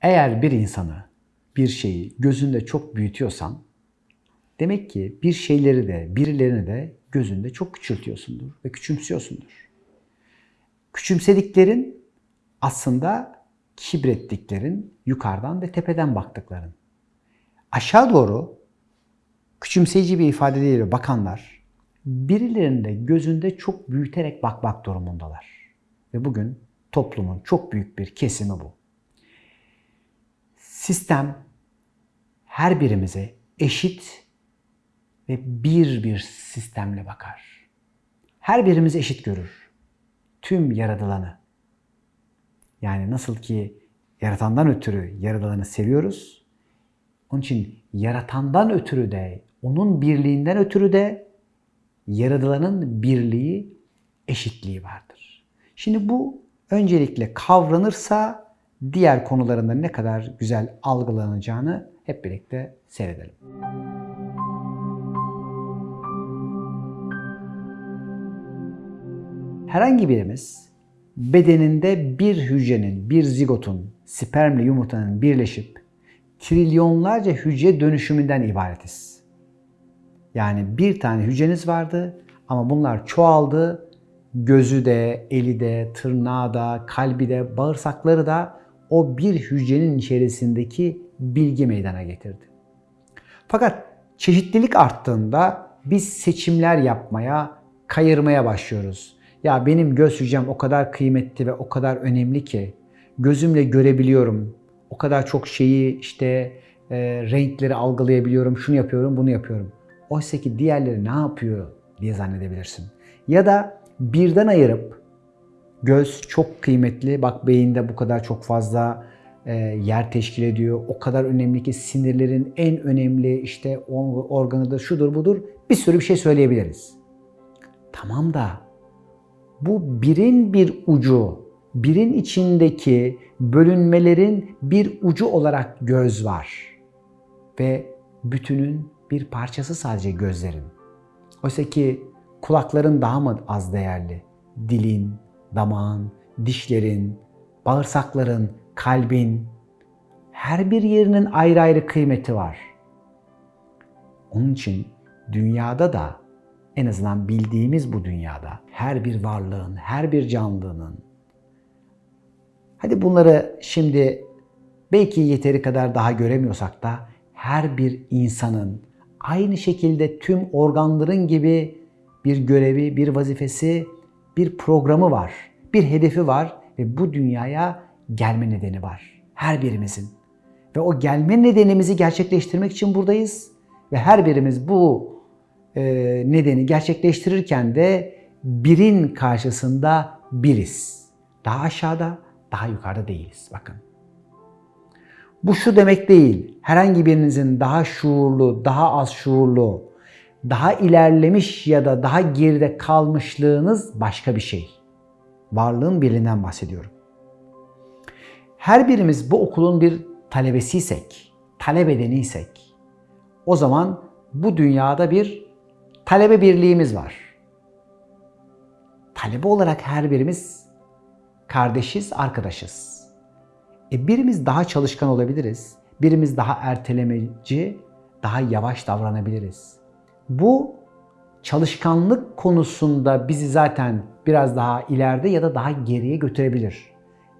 Eğer bir insanı, bir şeyi gözünde çok büyütüyorsan demek ki bir şeyleri de, birilerini de gözünde çok küçültüyorsundur ve küçümsüyorsundur. Küçümsediklerin aslında kibrettiklerin, yukarıdan ve tepeden baktıkların. Aşağı doğru küçümseyici bir ifadeyle bakanlar birilerinin de gözünde çok büyüterek bakmak durumundalar. Ve bugün toplumun çok büyük bir kesimi bu. Sistem her birimize eşit ve bir bir sistemle bakar. Her birimizi eşit görür. Tüm yaratılanı. Yani nasıl ki yaratandan ötürü yaratılanı seviyoruz. Onun için yaratandan ötürü de, onun birliğinden ötürü de yaratılanın birliği, eşitliği vardır. Şimdi bu öncelikle kavranırsa diğer konularında ne kadar güzel algılanacağını hep birlikte seyredelim. Herhangi birimiz bedeninde bir hücrenin, bir zigotun, spermle yumurtanın birleşip trilyonlarca hücre dönüşümünden ibaretiz. Yani bir tane hücreniz vardı ama bunlar çoğaldı. Gözü de, eli de, tırnağı da, kalbi de, bağırsakları da o bir hücrenin içerisindeki bilgi meydana getirdi. Fakat çeşitlilik arttığında biz seçimler yapmaya, kayırmaya başlıyoruz. Ya benim göz hücrem o kadar kıymetli ve o kadar önemli ki gözümle görebiliyorum. O kadar çok şeyi işte e, renkleri algılayabiliyorum, şunu yapıyorum, bunu yapıyorum. Oysa ki diğerleri ne yapıyor diye zannedebilirsin. Ya da birden ayırıp göz çok kıymetli, bak beyinde bu kadar çok fazla e, yer teşkil ediyor. O kadar önemli ki sinirlerin en önemli işte organıdır, şudur budur bir sürü bir şey söyleyebiliriz. Tamam da bu birin bir ucu, birin içindeki bölünmelerin bir ucu olarak göz var. Ve bütünün bir parçası sadece gözlerin. Oysa ki kulakların daha mı az değerli? Dilin, damağın, dişlerin, bağırsakların, kalbin, her bir yerinin ayrı ayrı kıymeti var. Onun için dünyada da en azından bildiğimiz bu dünyada her bir varlığın, her bir canlının hadi bunları şimdi belki yeteri kadar daha göremiyorsak da her bir insanın aynı şekilde tüm organların gibi bir görevi, bir vazifesi, bir programı var. Bir hedefi var ve bu dünyaya gelme nedeni var. Her birimizin. Ve o gelme nedenimizi gerçekleştirmek için buradayız. Ve her birimiz bu e, nedeni gerçekleştirirken de birin karşısında biriz. Daha aşağıda, daha yukarıda değiliz. Bakın. Bu şu demek değil. Herhangi birinizin daha şuurlu, daha az şuurlu, daha ilerlemiş ya da daha geride kalmışlığınız başka bir şey. Varlığın birliğinden bahsediyorum. Her birimiz bu okulun bir talebesiysek, talep edeniysek o zaman bu dünyada bir talebe birliğimiz var. Talebe olarak her birimiz kardeşiz, arkadaşız. E birimiz daha çalışkan olabiliriz. Birimiz daha ertelemeci, daha yavaş davranabiliriz. Bu çalışkanlık konusunda bizi zaten biraz daha ileride ya da daha geriye götürebilir.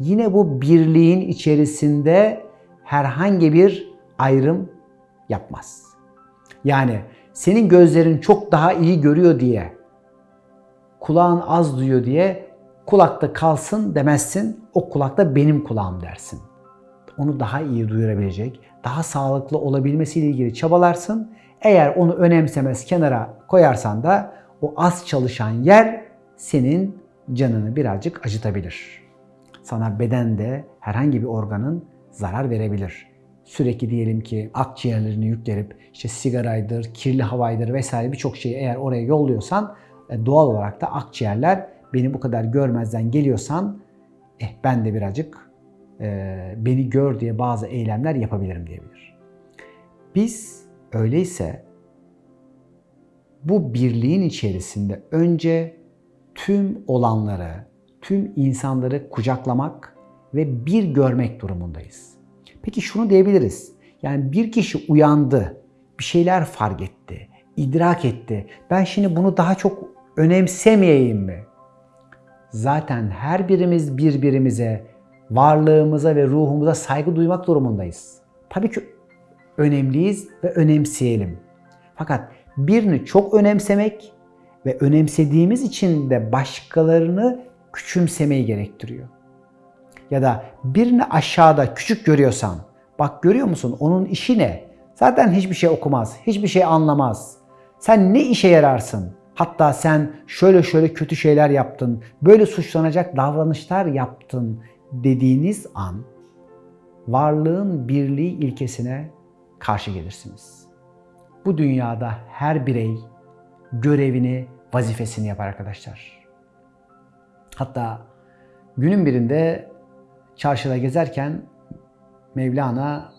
Yine bu birliğin içerisinde herhangi bir ayrım yapmaz. Yani senin gözlerin çok daha iyi görüyor diye, kulağın az duyuyor diye kulakta kalsın demezsin. O kulakta benim kulağım dersin. Onu daha iyi duyurabilecek, daha sağlıklı olabilmesiyle ilgili çabalarsın. Eğer onu önemsemez kenara koyarsan da o az çalışan yer senin canını birazcık acıtabilir. Sana bedende herhangi bir organın zarar verebilir sürekli diyelim ki akciğerlerini yüklenip işte sigaraydır, kirli havaydır vesaire birçok şeyi eğer oraya yolluyorsan e, doğal olarak da akciğerler beni bu kadar görmezden geliyorsan eh ben de birazcık e, beni gör diye bazı eylemler yapabilirim diyebilir. Biz öyleyse bu birliğin içerisinde önce tüm olanları, tüm insanları kucaklamak ve bir görmek durumundayız. Peki şunu diyebiliriz. Yani bir kişi uyandı, bir şeyler fark etti, idrak etti. Ben şimdi bunu daha çok önemsemeyeyim mi? Zaten her birimiz birbirimize, varlığımıza ve ruhumuza saygı duymak durumundayız. Tabii ki önemliyiz ve önemseyelim. Fakat birini çok önemsemek ve önemsediğimiz için de başkalarını küçümsemeyi gerektiriyor. Ya da birini aşağıda küçük görüyorsan, bak görüyor musun onun işi ne? Zaten hiçbir şey okumaz, hiçbir şey anlamaz. Sen ne işe yararsın? Hatta sen şöyle şöyle kötü şeyler yaptın, böyle suçlanacak davranışlar yaptın dediğiniz an varlığın birliği ilkesine karşı gelirsiniz. Bu dünyada her birey görevini, vazifesini yapar arkadaşlar. Hatta günün birinde çarşıda gezerken Mevlana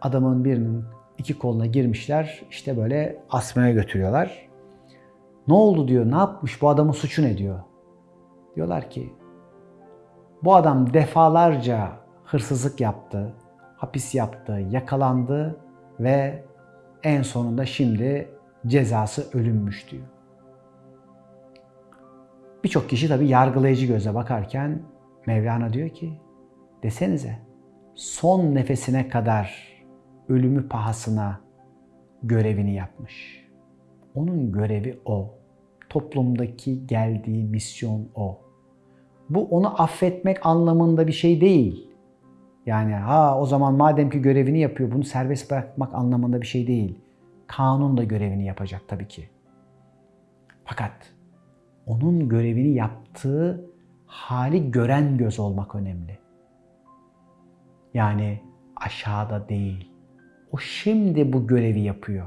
adamın birinin iki koluna girmişler. işte böyle asmaya götürüyorlar. Ne oldu diyor, ne yapmış, bu adamın suçu ne diyor. Diyorlar ki bu adam defalarca hırsızlık yaptı, hapis yaptı, yakalandı ve en sonunda şimdi cezası ölümmüş diyor. Birçok kişi tabi yargılayıcı göze bakarken Mevlana diyor ki desenize son nefesine kadar ölümü pahasına görevini yapmış. Onun görevi o. Toplumdaki geldiği misyon o. Bu onu affetmek anlamında bir şey değil. Yani ha o zaman madem ki görevini yapıyor bunu serbest bırakmak anlamında bir şey değil. Kanun da görevini yapacak tabii ki. Fakat onun görevini yaptığı hali gören göz olmak önemli. Yani aşağıda değil. O şimdi bu görevi yapıyor.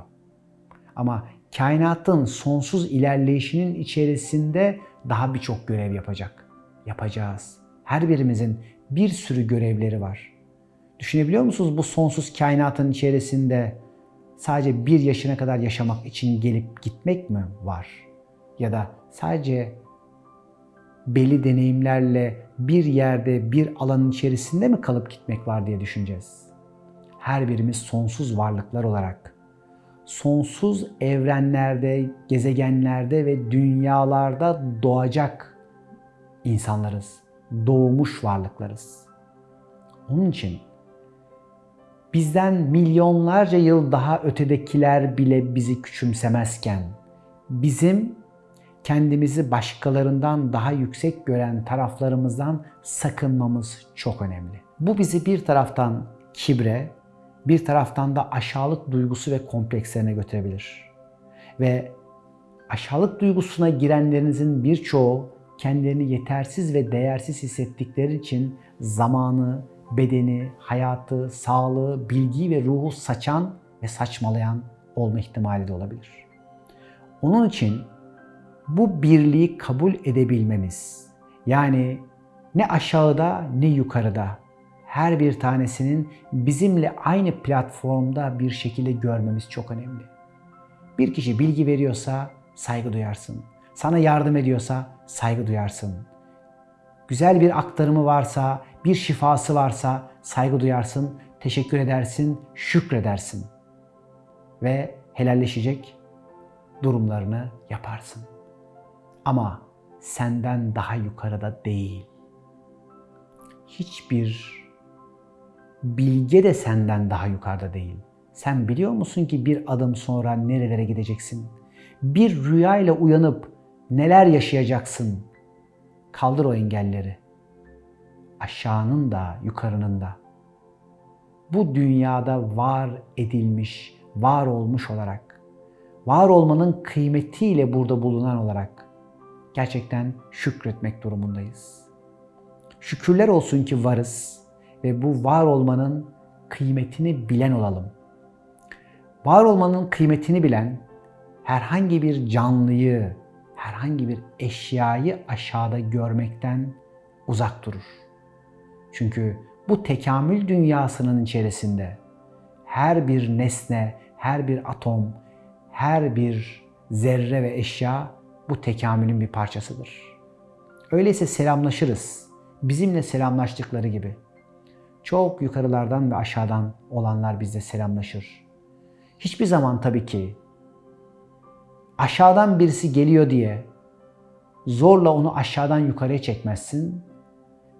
Ama kainatın sonsuz ilerleyişinin içerisinde daha birçok görev yapacak. Yapacağız. Her birimizin bir sürü görevleri var. Düşünebiliyor musunuz bu sonsuz kainatın içerisinde sadece bir yaşına kadar yaşamak için gelip gitmek mi var? Ya da sadece belli deneyimlerle bir yerde, bir alanın içerisinde mi kalıp gitmek var diye düşüneceğiz. Her birimiz sonsuz varlıklar olarak sonsuz evrenlerde, gezegenlerde ve dünyalarda doğacak insanlarız. Doğmuş varlıklarız. Onun için bizden milyonlarca yıl daha ötedekiler bile bizi küçümsemezken bizim kendimizi başkalarından daha yüksek gören taraflarımızdan sakınmamız çok önemli. Bu bizi bir taraftan kibre, bir taraftan da aşağılık duygusu ve komplekslerine götürebilir. Ve aşağılık duygusuna girenlerinizin birçoğu kendilerini yetersiz ve değersiz hissettikleri için zamanı, bedeni, hayatı, sağlığı, bilgiyi ve ruhu saçan ve saçmalayan olma ihtimali de olabilir. Onun için bu birliği kabul edebilmemiz, yani ne aşağıda ne yukarıda her bir tanesinin bizimle aynı platformda bir şekilde görmemiz çok önemli. Bir kişi bilgi veriyorsa saygı duyarsın. Sana yardım ediyorsa saygı duyarsın. Güzel bir aktarımı varsa, bir şifası varsa saygı duyarsın, teşekkür edersin, şükredersin. Ve helalleşecek durumlarını yaparsın. Ama senden daha yukarıda değil. Hiçbir bilge de senden daha yukarıda değil. Sen biliyor musun ki bir adım sonra nerelere gideceksin? Bir rüya ile uyanıp neler yaşayacaksın? Kaldır o engelleri. Aşağının da yukarının da. Bu dünyada var edilmiş, var olmuş olarak, var olmanın kıymetiyle burada bulunan olarak gerçekten şükretmek durumundayız. Şükürler olsun ki varız ve bu var olmanın kıymetini bilen olalım. Var olmanın kıymetini bilen herhangi bir canlıyı, herhangi bir eşyayı aşağıda görmekten uzak durur. Çünkü bu tekamül dünyasının içerisinde her bir nesne, her bir atom, her bir zerre ve eşya bu tekamülün bir parçasıdır. Öyleyse selamlaşırız. Bizimle selamlaştıkları gibi. Çok yukarılardan ve aşağıdan olanlar bizle selamlaşır. Hiçbir zaman tabii ki aşağıdan birisi geliyor diye zorla onu aşağıdan yukarıya çekmezsin.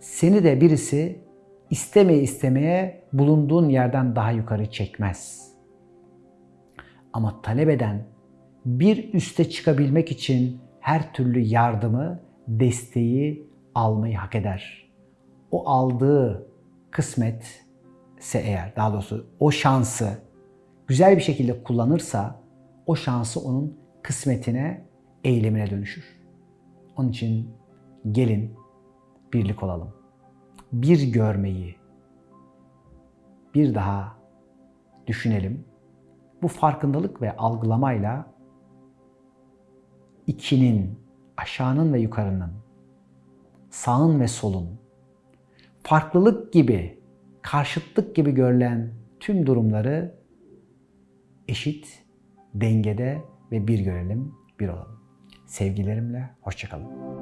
Seni de birisi istemeye istemeye bulunduğun yerden daha yukarı çekmez. Ama talep eden bir üste çıkabilmek için her türlü yardımı, desteği almayı hak eder. O aldığı kısmet ise eğer, daha doğrusu o şansı güzel bir şekilde kullanırsa o şansı onun kısmetine, eylemine dönüşür. Onun için gelin birlik olalım. Bir görmeyi bir daha düşünelim. Bu farkındalık ve algılamayla ikinin, aşağının ve yukarının, sağın ve solun, farklılık gibi, karşıtlık gibi görülen tüm durumları eşit, dengede ve bir görelim, bir olalım. Sevgilerimle, hoşçakalın.